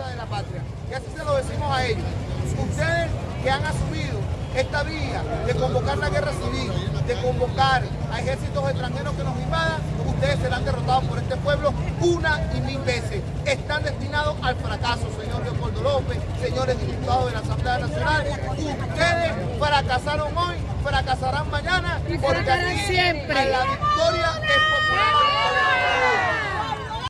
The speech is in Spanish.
defensa de la patria. Y así se lo decimos a ellos. Ustedes que han asumido esta vía de convocar la guerra civil, de convocar a ejércitos extranjeros que nos invadan, ustedes serán derrotados por este pueblo una y mil veces. Están destinados al fracaso, señor Leopoldo López, señores diputados de la Asamblea Nacional. Ustedes fracasaron hoy, fracasarán mañana, porque aquí siempre. a la victoria.